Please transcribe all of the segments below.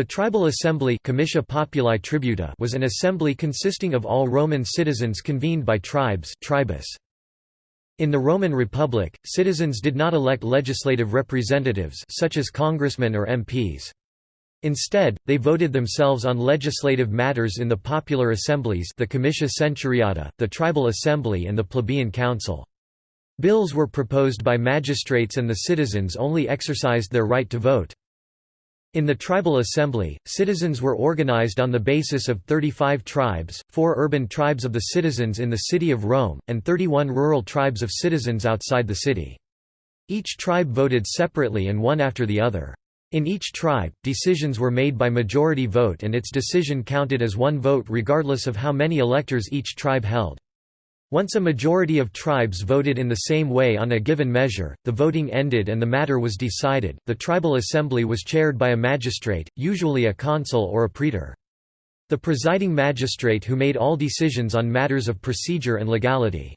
The tribal assembly Populi Tributa was an assembly consisting of all Roman citizens convened by tribes tribus. In the Roman Republic, citizens did not elect legislative representatives such as congressmen or MPs. Instead, they voted themselves on legislative matters in the popular assemblies the Comitia Centuriata, the Tribal Assembly and the Plebeian Council. Bills were proposed by magistrates and the citizens only exercised their right to vote. In the tribal assembly, citizens were organized on the basis of 35 tribes, four urban tribes of the citizens in the city of Rome, and 31 rural tribes of citizens outside the city. Each tribe voted separately and one after the other. In each tribe, decisions were made by majority vote and its decision counted as one vote regardless of how many electors each tribe held. Once a majority of tribes voted in the same way on a given measure, the voting ended and the matter was decided. The tribal assembly was chaired by a magistrate, usually a consul or a praetor. The presiding magistrate who made all decisions on matters of procedure and legality.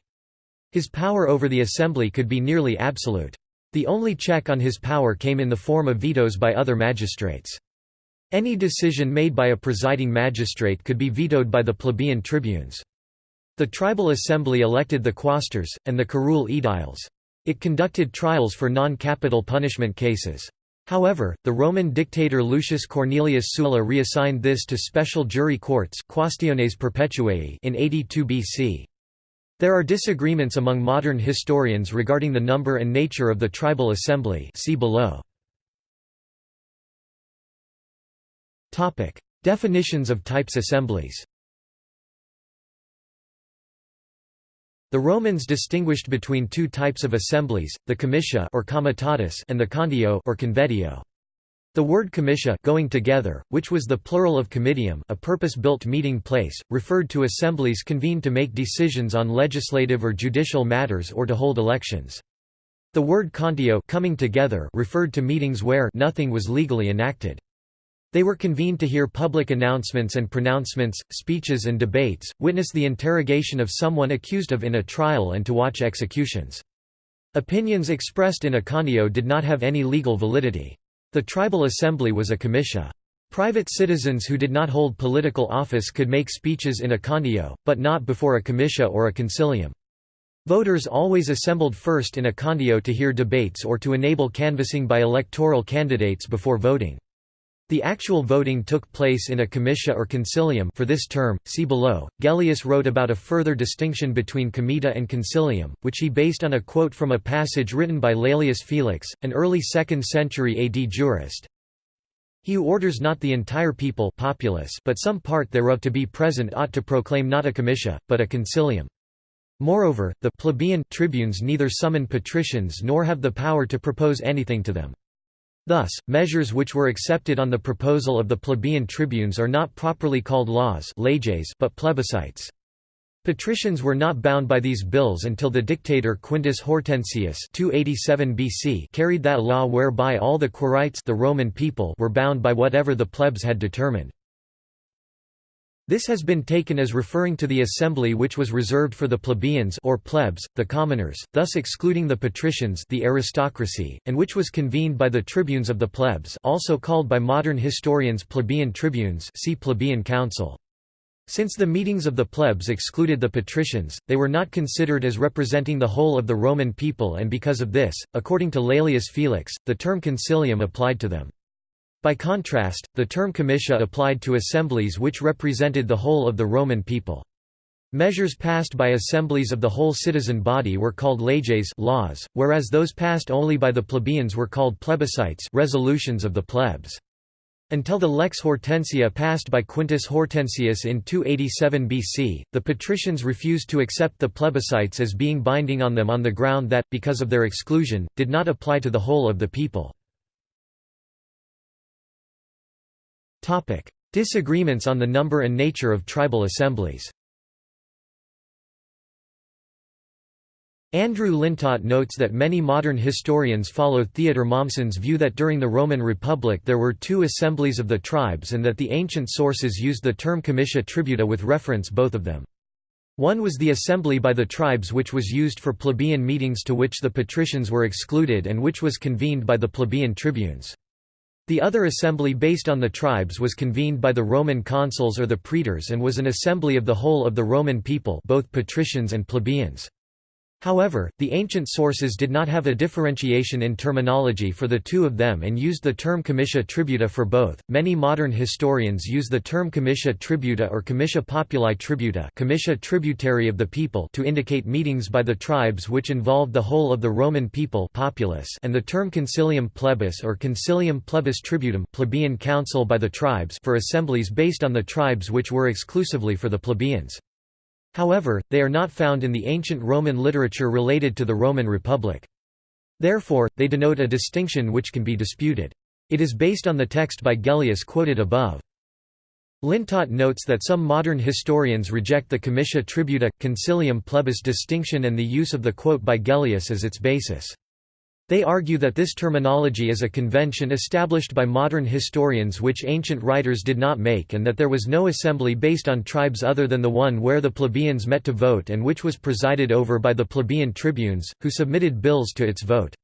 His power over the assembly could be nearly absolute. The only check on his power came in the form of vetoes by other magistrates. Any decision made by a presiding magistrate could be vetoed by the plebeian tribunes. The tribal assembly elected the quaestors, and the curule aediles. It conducted trials for non-capital punishment cases. However, the Roman dictator Lucius Cornelius Sulla reassigned this to special jury courts quaestiones perpetuae in 82 BC. There are disagreements among modern historians regarding the number and nature of the tribal assembly see below. Definitions of types assemblies The Romans distinguished between two types of assemblies, the comitia or comitatus and the contio or conventio. The word comitia going together, which was the plural of comitium a purpose-built meeting place, referred to assemblies convened to make decisions on legislative or judicial matters or to hold elections. The word contio coming together referred to meetings where nothing was legally enacted. They were convened to hear public announcements and pronouncements, speeches and debates, witness the interrogation of someone accused of in a trial and to watch executions. Opinions expressed in a contio did not have any legal validity. The tribal assembly was a comitia. Private citizens who did not hold political office could make speeches in a contio, but not before a comitia or a concilium. Voters always assembled first in a contio to hear debates or to enable canvassing by electoral candidates before voting. The actual voting took place in a comitia or concilium for this term, see below. Gellius wrote about a further distinction between comitia and concilium, which he based on a quote from a passage written by Laelius Felix, an early 2nd century AD jurist. He who orders not the entire people populace but some part thereof to be present ought to proclaim not a comitia, but a concilium. Moreover, the plebeian tribunes neither summon patricians nor have the power to propose anything to them. Thus, measures which were accepted on the proposal of the plebeian tribunes are not properly called laws but plebiscites. Patricians were not bound by these bills until the dictator Quintus Hortensius 287 BC carried that law whereby all the quirites the Roman people were bound by whatever the plebs had determined. This has been taken as referring to the assembly which was reserved for the plebeians or plebs, the commoners, thus excluding the patricians the aristocracy, and which was convened by the tribunes of the plebs also called by modern historians plebeian tribunes see plebeian council. Since the meetings of the plebs excluded the patricians, they were not considered as representing the whole of the Roman people and because of this, according to Laelius Felix, the term concilium applied to them. By contrast, the term comitia applied to assemblies which represented the whole of the Roman people. Measures passed by assemblies of the whole citizen body were called leges laws, whereas those passed only by the plebeians were called plebiscites resolutions of the plebs. Until the Lex Hortensia passed by Quintus Hortensius in 287 BC, the patricians refused to accept the plebiscites as being binding on them on the ground that, because of their exclusion, did not apply to the whole of the people. Disagreements on the number and nature of tribal assemblies Andrew Lintott notes that many modern historians follow Theodor Mommsen's view that during the Roman Republic there were two assemblies of the tribes and that the ancient sources used the term comitia tributa with reference both of them. One was the assembly by the tribes which was used for plebeian meetings to which the patricians were excluded and which was convened by the plebeian tribunes. The other assembly based on the tribes was convened by the Roman consuls or the praetors and was an assembly of the whole of the Roman people both patricians and plebeians. However, the ancient sources did not have a differentiation in terminology for the two of them and used the term comitia tributa for both. Many modern historians use the term comitia tributa or comitia populi tributa, comitia tributary of the people, to indicate meetings by the tribes which involved the whole of the Roman people populace, and the term concilium plebis or concilium plebis tributum, plebeian council by the tribes, for assemblies based on the tribes which were exclusively for the plebeians. However, they are not found in the ancient Roman literature related to the Roman Republic. Therefore, they denote a distinction which can be disputed. It is based on the text by Gellius quoted above. Lintott notes that some modern historians reject the comitia tributa, concilium plebis distinction and the use of the quote by Gellius as its basis. They argue that this terminology is a convention established by modern historians which ancient writers did not make and that there was no assembly based on tribes other than the one where the plebeians met to vote and which was presided over by the plebeian tribunes, who submitted bills to its vote.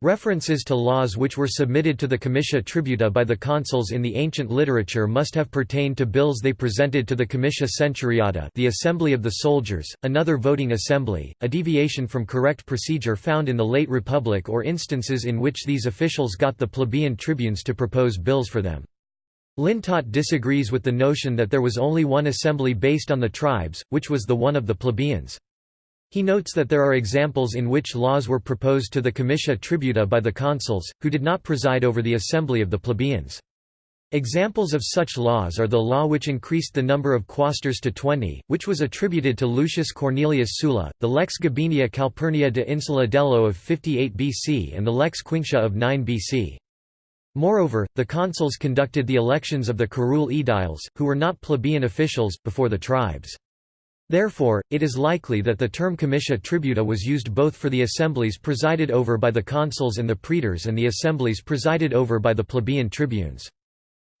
References to laws which were submitted to the comitia tributa by the consuls in the ancient literature must have pertained to bills they presented to the comitia centuriata the assembly of the soldiers, another voting assembly, a deviation from correct procedure found in the late Republic or instances in which these officials got the plebeian tribunes to propose bills for them. Lintott disagrees with the notion that there was only one assembly based on the tribes, which was the one of the plebeians. He notes that there are examples in which laws were proposed to the comitia tributa by the consuls, who did not preside over the assembly of the plebeians. Examples of such laws are the law which increased the number of quaestors to 20, which was attributed to Lucius Cornelius Sulla, the Lex Gabinia Calpurnia de Insula Delo of 58 BC and the Lex Quinctia of 9 BC. Moreover, the consuls conducted the elections of the curule aediles, who were not plebeian officials, before the tribes. Therefore, it is likely that the term comitia tributa was used both for the assemblies presided over by the consuls and the praetors and the assemblies presided over by the plebeian tribunes.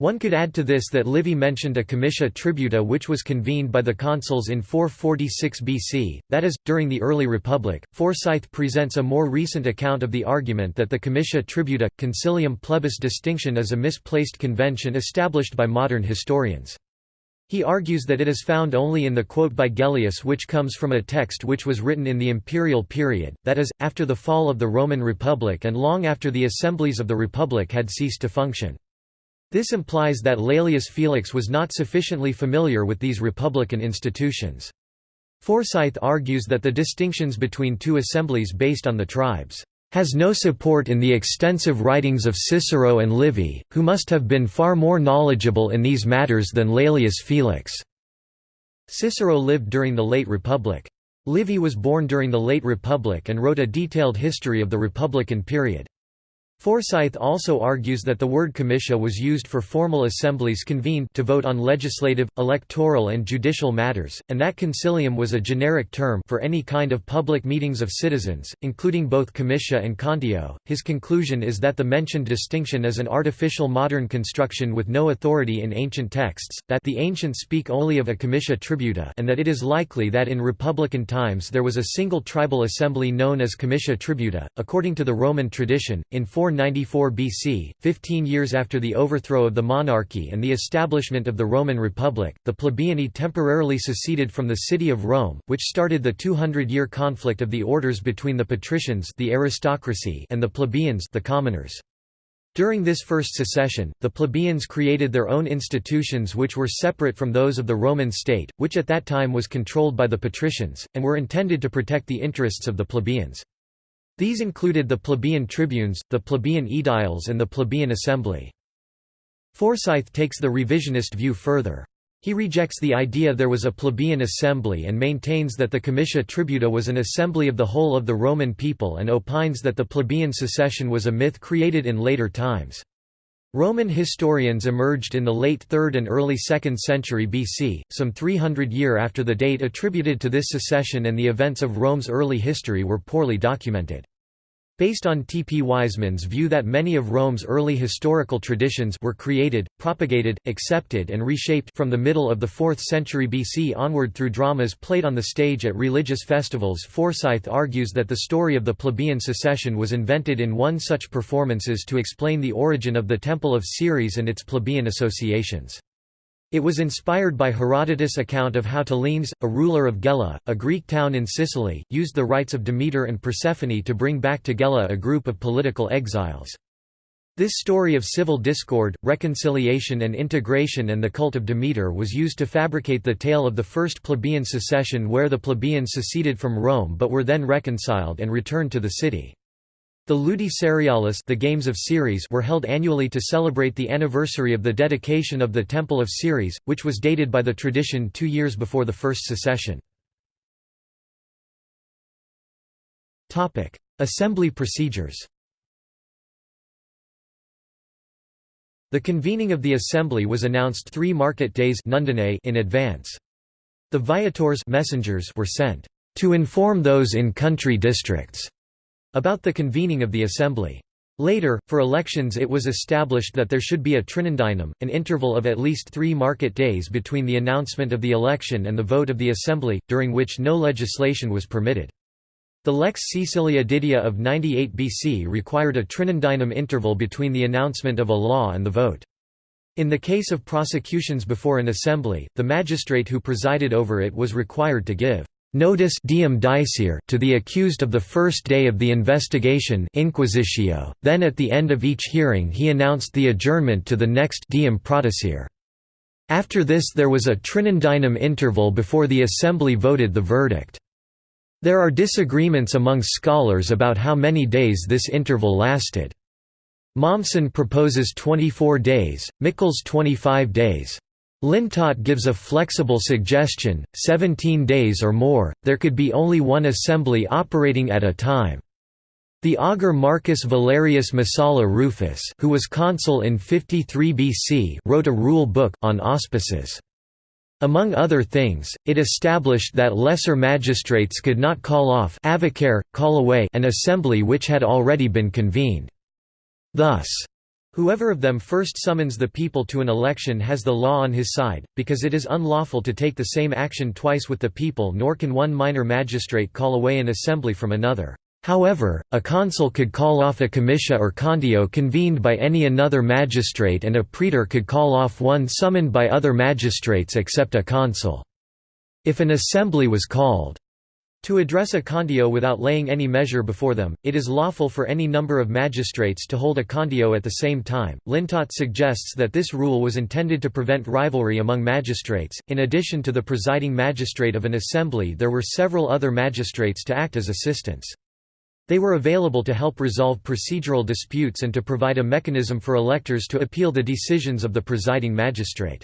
One could add to this that Livy mentioned a comitia tributa which was convened by the consuls in 446 BC, that is, during the early Republic. Forsyth presents a more recent account of the argument that the comitia tributa, concilium plebis distinction is a misplaced convention established by modern historians. He argues that it is found only in the quote by Gellius which comes from a text which was written in the imperial period, that is, after the fall of the Roman Republic and long after the assemblies of the Republic had ceased to function. This implies that Laelius Felix was not sufficiently familiar with these republican institutions. Forsyth argues that the distinctions between two assemblies based on the tribes has no support in the extensive writings of Cicero and Livy, who must have been far more knowledgeable in these matters than Laelius Felix. Cicero lived during the late Republic. Livy was born during the late Republic and wrote a detailed history of the Republican period. Forsyth also argues that the word comitia was used for formal assemblies convened to vote on legislative, electoral and judicial matters, and that concilium was a generic term for any kind of public meetings of citizens, including both comitia and contio. His conclusion is that the mentioned distinction is an artificial modern construction with no authority in ancient texts, that the ancients speak only of a comitia tributa and that it is likely that in republican times there was a single tribal assembly known as comitia tributa. According to the Roman tradition, in 4 494 BC, 15 years after the overthrow of the monarchy and the establishment of the Roman Republic, the plebeianae temporarily seceded from the city of Rome, which started the 200-year conflict of the orders between the patricians the aristocracy and the plebeians the commoners. During this first secession, the plebeians created their own institutions which were separate from those of the Roman state, which at that time was controlled by the patricians, and were intended to protect the interests of the plebeians. These included the plebeian tribunes, the plebeian aediles and the plebeian assembly. Forsyth takes the revisionist view further. He rejects the idea there was a plebeian assembly and maintains that the comitia tributa was an assembly of the whole of the Roman people and opines that the plebeian secession was a myth created in later times. Roman historians emerged in the late 3rd and early 2nd century BC, some 300 year after the date attributed to this secession and the events of Rome's early history were poorly documented. Based on T. P. Wiseman's view that many of Rome's early historical traditions were created, propagated, accepted and reshaped from the middle of the 4th century BC onward through dramas played on the stage at religious festivals Forsyth argues that the story of the plebeian secession was invented in one such performances to explain the origin of the Temple of Ceres and its plebeian associations. It was inspired by Herodotus' account of how Telines, a ruler of Gela, a Greek town in Sicily, used the rites of Demeter and Persephone to bring back to Gela a group of political exiles. This story of civil discord, reconciliation and integration and the cult of Demeter was used to fabricate the tale of the first plebeian secession where the plebeians seceded from Rome but were then reconciled and returned to the city. The Ludi Cerealis the Games of Ceres were held annually to celebrate the anniversary of the dedication of the Temple of Ceres, which was dated by the tradition two years before the first secession. Assembly procedures The convening of the assembly was announced three market days in advance. The viators messengers were sent to inform those in country districts about the convening of the assembly. Later, for elections it was established that there should be a trinundinum, an interval of at least three market days between the announcement of the election and the vote of the assembly, during which no legislation was permitted. The Lex Caecilia Didia of 98 BC required a trinundinum interval between the announcement of a law and the vote. In the case of prosecutions before an assembly, the magistrate who presided over it was required to give Notice diem dicere to the accused of the first day of the investigation inquisitio, then at the end of each hearing he announced the adjournment to the next diem prodicere. After this there was a trinundinum interval before the assembly voted the verdict. There are disagreements among scholars about how many days this interval lasted. Mommsen proposes 24 days, Michels 25 days. Lintott gives a flexible suggestion, 17 days or more, there could be only one assembly operating at a time. The augur Marcus Valerius Messala Rufus who was consul in 53 BC wrote a rule book, on auspices. Among other things, it established that lesser magistrates could not call off call away an assembly which had already been convened. Thus, Whoever of them first summons the people to an election has the law on his side, because it is unlawful to take the same action twice with the people nor can one minor magistrate call away an assembly from another. However, a consul could call off a comitia or contio convened by any another magistrate and a praetor could call off one summoned by other magistrates except a consul. If an assembly was called to address a contio without laying any measure before them, it is lawful for any number of magistrates to hold a contio at the same time. Lintott suggests that this rule was intended to prevent rivalry among magistrates. In addition to the presiding magistrate of an assembly, there were several other magistrates to act as assistants. They were available to help resolve procedural disputes and to provide a mechanism for electors to appeal the decisions of the presiding magistrate.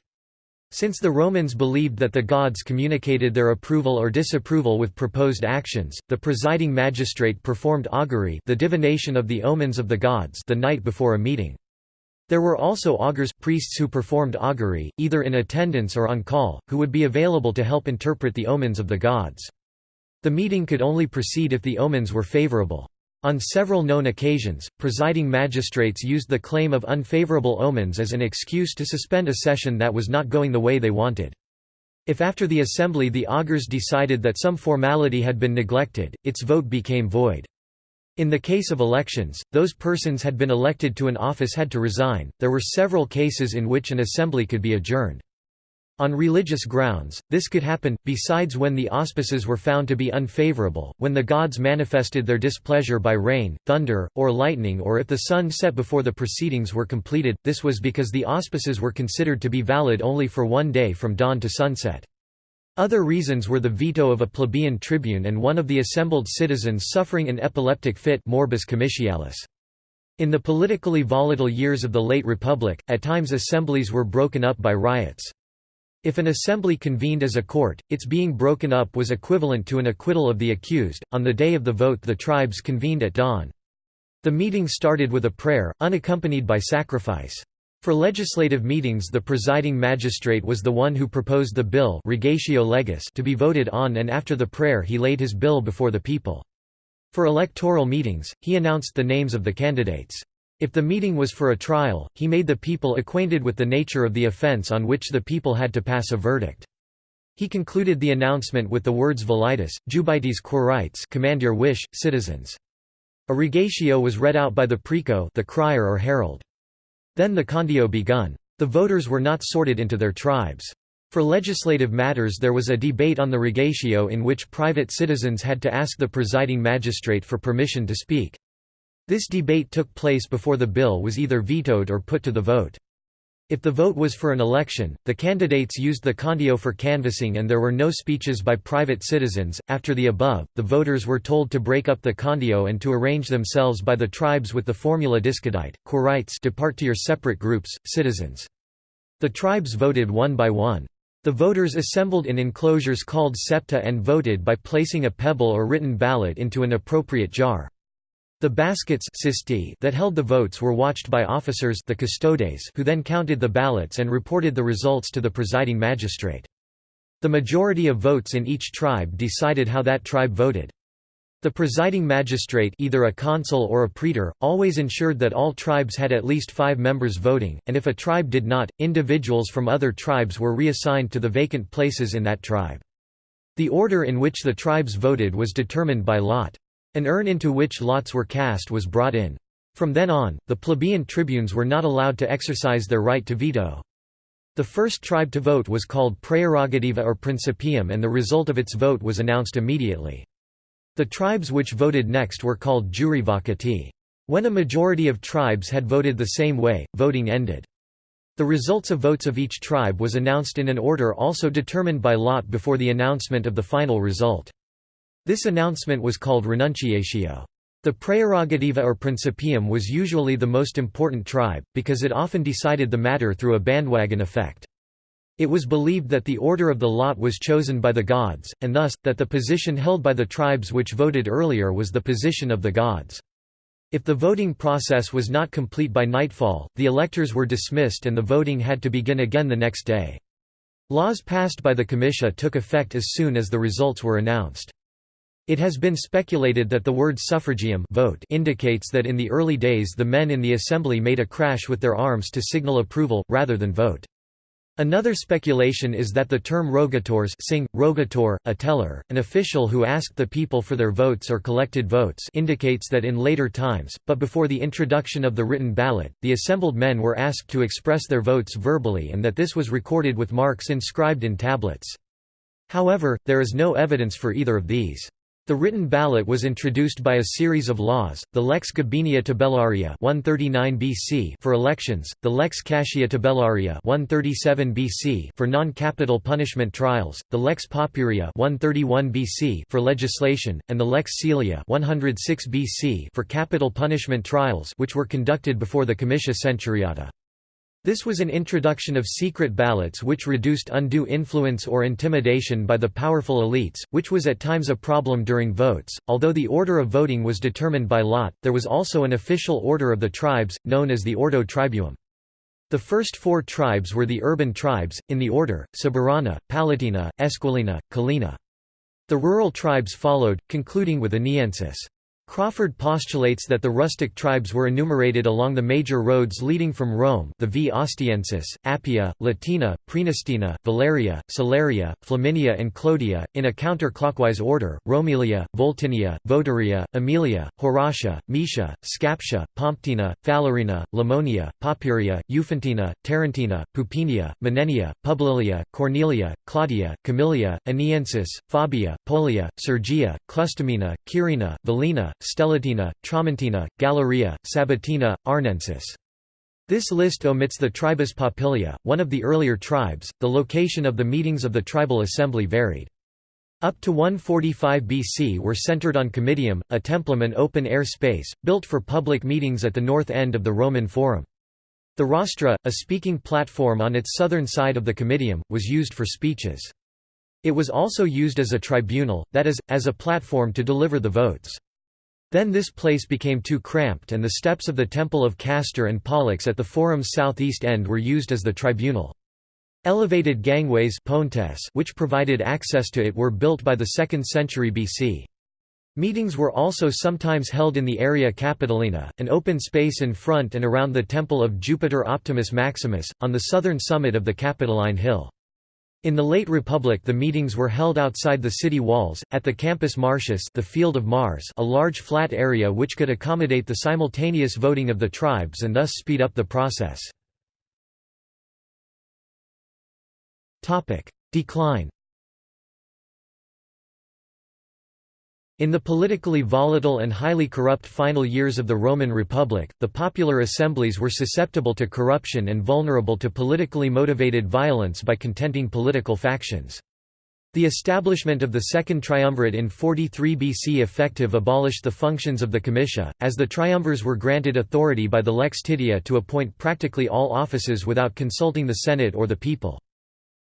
Since the Romans believed that the gods communicated their approval or disapproval with proposed actions, the presiding magistrate performed augury the divination of the omens of the gods the night before a meeting. There were also augurs priests who performed augury, either in attendance or on call, who would be available to help interpret the omens of the gods. The meeting could only proceed if the omens were favorable. On several known occasions, presiding magistrates used the claim of unfavorable omens as an excuse to suspend a session that was not going the way they wanted. If after the assembly the augurs decided that some formality had been neglected, its vote became void. In the case of elections, those persons had been elected to an office had to resign. There were several cases in which an assembly could be adjourned. On religious grounds, this could happen, besides when the auspices were found to be unfavorable, when the gods manifested their displeasure by rain, thunder, or lightning or if the sun set before the proceedings were completed, this was because the auspices were considered to be valid only for one day from dawn to sunset. Other reasons were the veto of a plebeian tribune and one of the assembled citizens suffering an epileptic fit morbus comitialis. In the politically volatile years of the late Republic, at times assemblies were broken up by riots. If an assembly convened as a court, its being broken up was equivalent to an acquittal of the accused. On the day of the vote, the tribes convened at dawn. The meeting started with a prayer, unaccompanied by sacrifice. For legislative meetings the presiding magistrate was the one who proposed the bill rogatio legis to be voted on and after the prayer he laid his bill before the people. For electoral meetings, he announced the names of the candidates. If the meeting was for a trial, he made the people acquainted with the nature of the offence on which the people had to pass a verdict. He concluded the announcement with the words Velitis, Jubites Quirites command your wish, citizens. A rogatio was read out by the praeco the crier or herald. Then the contio begun. The voters were not sorted into their tribes. For legislative matters there was a debate on the rogatio in which private citizens had to ask the presiding magistrate for permission to speak. This debate took place before the bill was either vetoed or put to the vote. If the vote was for an election, the candidates used the contio for canvassing and there were no speeches by private citizens. After the above, the voters were told to break up the contio and to arrange themselves by the tribes with the formula discedite, quirites depart to your separate groups, citizens. The tribes voted one by one. The voters assembled in enclosures called septa and voted by placing a pebble or written ballot into an appropriate jar. The baskets that held the votes were watched by officers the custodes who then counted the ballots and reported the results to the presiding magistrate. The majority of votes in each tribe decided how that tribe voted. The presiding magistrate either a consul or a praetor, always ensured that all tribes had at least five members voting, and if a tribe did not, individuals from other tribes were reassigned to the vacant places in that tribe. The order in which the tribes voted was determined by lot. An urn into which lots were cast was brought in. From then on, the plebeian tribunes were not allowed to exercise their right to veto. The first tribe to vote was called praerogativa or principium and the result of its vote was announced immediately. The tribes which voted next were called juri vocati. When a majority of tribes had voted the same way, voting ended. The results of votes of each tribe was announced in an order also determined by lot before the announcement of the final result. This announcement was called renunciatio. The praerogativa or principium was usually the most important tribe, because it often decided the matter through a bandwagon effect. It was believed that the order of the lot was chosen by the gods, and thus, that the position held by the tribes which voted earlier was the position of the gods. If the voting process was not complete by nightfall, the electors were dismissed and the voting had to begin again the next day. Laws passed by the comitia took effect as soon as the results were announced. It has been speculated that the word suffragium vote indicates that in the early days the men in the assembly made a crash with their arms to signal approval, rather than vote. Another speculation is that the term rogators sing, rogator, a teller, an official who asked the people for their votes or collected votes indicates that in later times, but before the introduction of the written ballot, the assembled men were asked to express their votes verbally and that this was recorded with marks inscribed in tablets. However, there is no evidence for either of these. The written ballot was introduced by a series of laws, the Lex Gabinia Tabellaria 139 BC for elections, the Lex Cassia Tabellaria 137 BC for non-capital punishment trials, the Lex Papiria 131 BC for legislation, and the Lex Caelia 106 BC for capital punishment trials which were conducted before the Comitia Centuriata. This was an introduction of secret ballots which reduced undue influence or intimidation by the powerful elites, which was at times a problem during votes. Although the order of voting was determined by lot, there was also an official order of the tribes, known as the Ordo Tribuum. The first four tribes were the urban tribes, in the order, Suburana, Palatina, Esquilina, Collina. The rural tribes followed, concluding with Aniensis. Crawford postulates that the rustic tribes were enumerated along the major roads leading from Rome the V. Ostiensis, Appia, Latina, Praenestina, Valeria, Salaria, Flaminia and Clodia, in a counterclockwise order, Romilia, Voltinia, Voturia, Aemilia, Horatia, Maecia, Scaptia, Pomptina, Falerina, Lemonia, Papiria, Oufentina, Tarentina, Pupinia, Menenia, Publilia, Cornelia, Claudia, Camilia, Aniensis, Fabia, Pollia, Sergia, Clustumina, Quirina, Velina, Stellatina, Tromentina, Galeria, Sabatina, Arnensis. This list omits the tribus Popillia, one of the earlier tribes. The location of the meetings of the tribal assembly varied. Up to 145 BC were centered on Comitium, a templum and open-air space, built for public meetings at the north end of the Roman Forum. The rostra, a speaking platform on its southern side of the Comitium, was used for speeches. It was also used as a tribunal, that is, as a platform to deliver the votes. Then this place became too cramped and the steps of the Temple of Castor and Pollux at the Forum's southeast end were used as the tribunal. Elevated gangways pontes which provided access to it were built by the 2nd century BC. Meetings were also sometimes held in the Area Capitolina, an open space in front and around the Temple of Jupiter Optimus Maximus, on the southern summit of the Capitoline Hill. In the late Republic the meetings were held outside the city walls, at the Campus Martius the Field of Mars a large flat area which could accommodate the simultaneous voting of the tribes and thus speed up the process. Decline In the politically volatile and highly corrupt final years of the Roman Republic, the popular assemblies were susceptible to corruption and vulnerable to politically motivated violence by contenting political factions. The establishment of the Second Triumvirate in 43 BC effective abolished the functions of the comitia, as the triumvirs were granted authority by the lex Titia to appoint practically all offices without consulting the Senate or the people.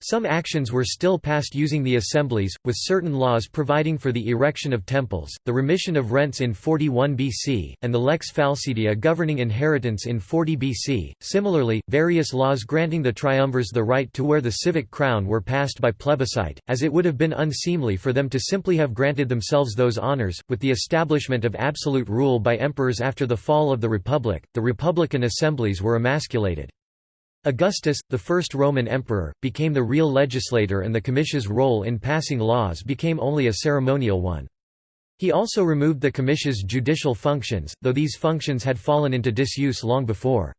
Some actions were still passed using the assemblies, with certain laws providing for the erection of temples, the remission of rents in 41 BC, and the lex falcidia governing inheritance in 40 BC. Similarly, various laws granting the triumvirs the right to wear the civic crown were passed by plebiscite, as it would have been unseemly for them to simply have granted themselves those honors. With the establishment of absolute rule by emperors after the fall of the Republic, the republican assemblies were emasculated. Augustus, the first Roman emperor, became the real legislator and the comitia's role in passing laws became only a ceremonial one. He also removed the comitia's judicial functions, though these functions had fallen into disuse long before.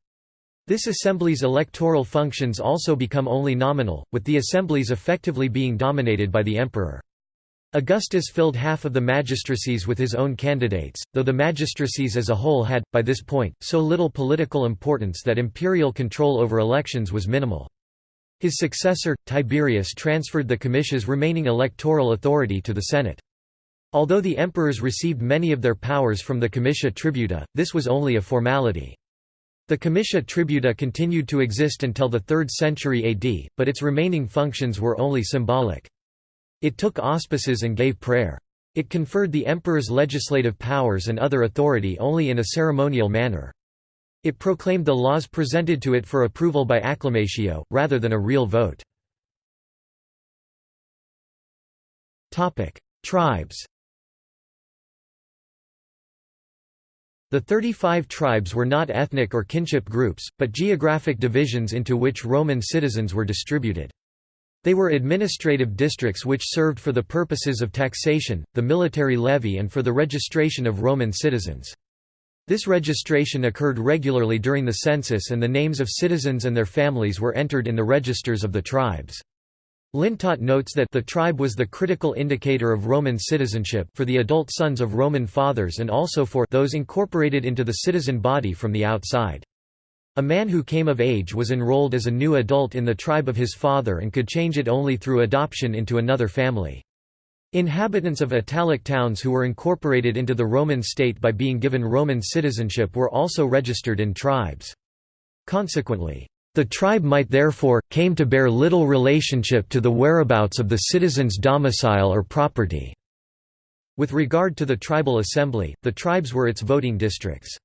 This assembly's electoral functions also become only nominal, with the assemblies effectively being dominated by the emperor. Augustus filled half of the magistracies with his own candidates, though the magistracies as a whole had, by this point, so little political importance that imperial control over elections was minimal. His successor, Tiberius transferred the comitia's remaining electoral authority to the Senate. Although the emperors received many of their powers from the comitia tributa, this was only a formality. The comitia tributa continued to exist until the 3rd century AD, but its remaining functions were only symbolic. It took auspices and gave prayer. It conferred the emperor's legislative powers and other authority only in a ceremonial manner. It proclaimed the laws presented to it for approval by acclamatio, rather than a real vote. Tribes The 35 tribes were not ethnic or kinship groups, but geographic divisions into which Roman citizens were distributed. They were administrative districts which served for the purposes of taxation, the military levy and for the registration of Roman citizens. This registration occurred regularly during the census and the names of citizens and their families were entered in the registers of the tribes. Lintott notes that the tribe was the critical indicator of Roman citizenship for the adult sons of Roman fathers and also for those incorporated into the citizen body from the outside. A man who came of age was enrolled as a new adult in the tribe of his father and could change it only through adoption into another family. Inhabitants of Italic towns who were incorporated into the Roman state by being given Roman citizenship were also registered in tribes. Consequently, the tribe might therefore, came to bear little relationship to the whereabouts of the citizen's domicile or property. With regard to the tribal assembly, the tribes were its voting districts.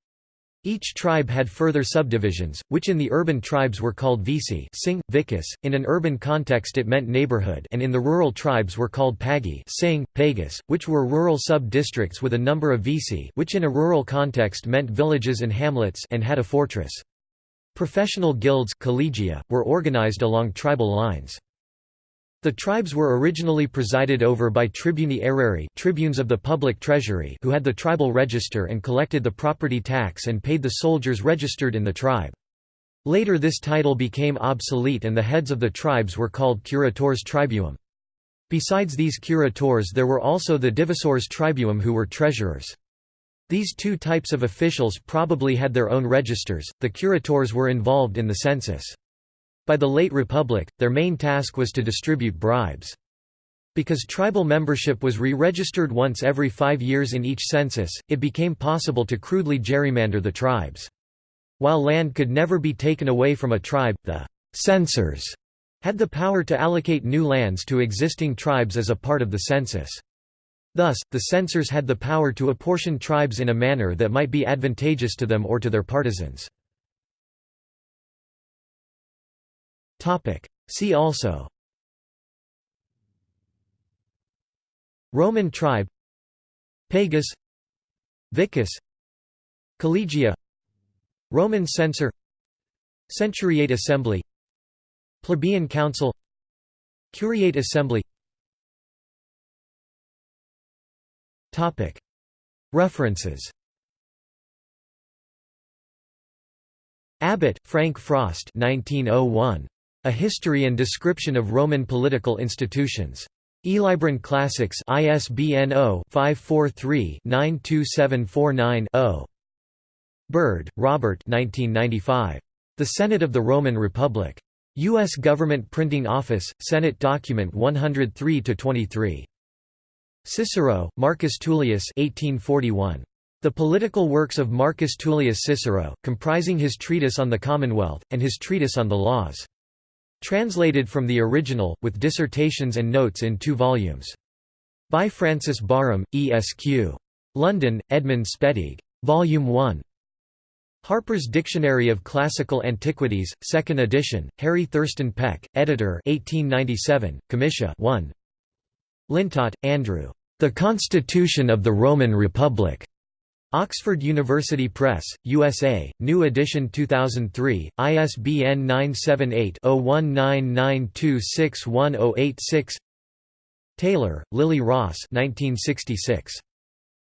Each tribe had further subdivisions, which in the urban tribes were called vici sing, vicus, in an urban context it meant neighborhood and in the rural tribes were called pagi sing, pagus, which were rural sub-districts with a number of vici which in a rural context meant villages and hamlets and had a fortress. Professional guilds collegia, were organized along tribal lines. The tribes were originally presided over by tribuni aerarii tribunes of the public treasury who had the tribal register and collected the property tax and paid the soldiers registered in the tribe. Later this title became obsolete and the heads of the tribes were called curatores tribuum. Besides these curatores there were also the divisores tribuum who were treasurers. These two types of officials probably had their own registers, the curatores were involved in the census. By the late Republic, their main task was to distribute bribes. Because tribal membership was re-registered once every five years in each census, it became possible to crudely gerrymander the tribes. While land could never be taken away from a tribe, the censors had the power to allocate new lands to existing tribes as a part of the census. Thus, the censors had the power to apportion tribes in a manner that might be advantageous to them or to their partisans. See also. Roman tribe. Pagus. Vicus. Collegia. Roman Censor. Centuriate Assembly. Plebeian Council. Curiate Assembly. References. Abbott, Frank Frost 1901. A History and Description of Roman Political Institutions. Elibron Classics ISBN 0-543-92749-0. Byrd, Robert 1995. The Senate of the Roman Republic. U.S. Government Printing Office, Senate Document 103-23. Cicero, Marcus Tullius 1841. The Political Works of Marcus Tullius Cicero, comprising his treatise on the Commonwealth, and his treatise on the laws. Translated from the original, with dissertations and notes in two volumes. By Francis Barham, Esq. London, Edmund Spedding. Volume 1. Harper's Dictionary of Classical Antiquities, 2nd edition, Harry Thurston Peck, editor 1897, Comitia 1. Lintott, Andrew. The Constitution of the Roman Republic. Oxford University Press, USA, New edition 2003, ISBN 978-0199261086 Taylor, Lily Ross 1966.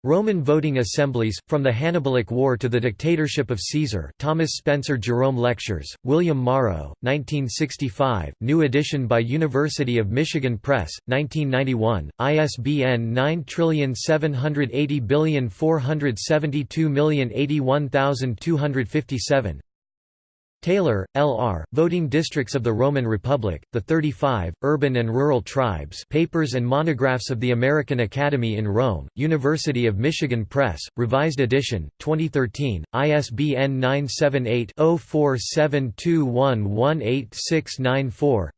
Roman voting assemblies, From the Hannibalic War to the Dictatorship of Caesar Thomas Spencer Jerome Lectures, William Morrow, 1965, new edition by University of Michigan Press, 1991, ISBN 9780472081257 Taylor, L. R., Voting Districts of the Roman Republic, The 35, Urban and Rural Tribes Papers and Monographs of the American Academy in Rome, University of Michigan Press, Revised Edition, 2013, ISBN 978-0472118694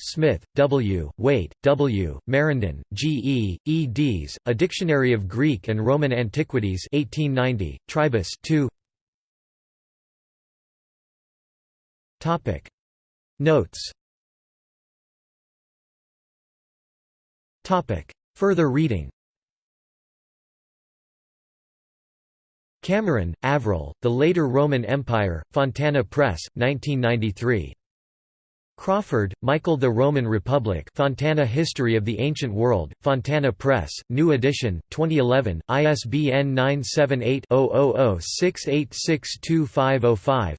Smith, W., Wayte, W., Marindin, G. E., E. Ds., A Dictionary of Greek and Roman Antiquities 1890, Tribus 2 Topic. Notes. Topic. Further reading. Cameron, Averil, The Later Roman Empire, Fontana Press, 1993. Crawford, Michael The Roman Republic Fontana History of the Ancient World, Fontana Press, New Edition, 2011, ISBN 978 000 6862505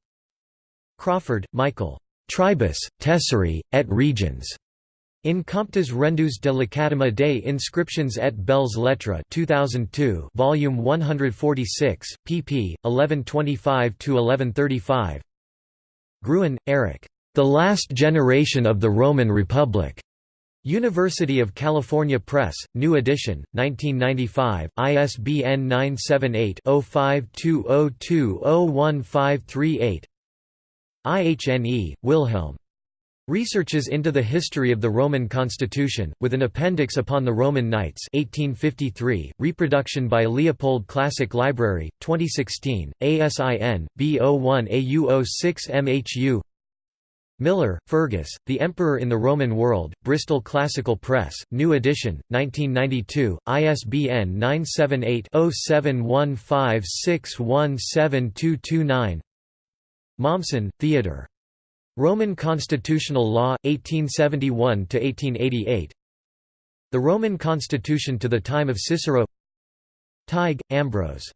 Crawford, Michael. Tribus, Tesseri, et Regens. In Comptes rendus de l'Académie des inscriptions et belles lettres 2002, volume 146, pp. 1125–1135 Gruen, Erich. The Last Generation of the Roman Republic. University of California Press, New Edition, 1995, ISBN 978 0520201538 IHNE, Wilhelm. Researches into the History of the Roman Constitution, with an appendix upon the Roman Knights 1853, reproduction by Leopold Classic Library, 2016, ASIN, B01AU06MHU Millar, Fergus, The Emperor in the Roman World, Bristol Classical Press, New Edition, 1992, ISBN 978 0715617229 Mommsen, Theodor. Roman Constitutional Law, 1871–1888 The Roman Constitution to the Time of Cicero Tighe, Ambrose.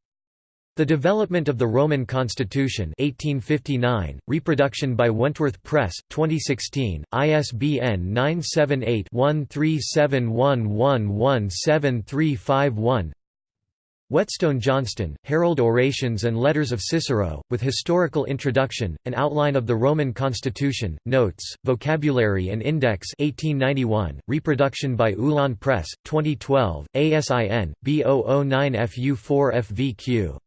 The Development of the Roman Constitution 1859, reproduction by Wentworth Press, 2016, ISBN 978-1371117351 Whetstone Johnston, Harold Orations and Letters of Cicero, with historical introduction, an outline of the Roman constitution, notes, vocabulary and index 1891, reproduction by Ulan Press, 2012, ASIN, B009FU4FVQ.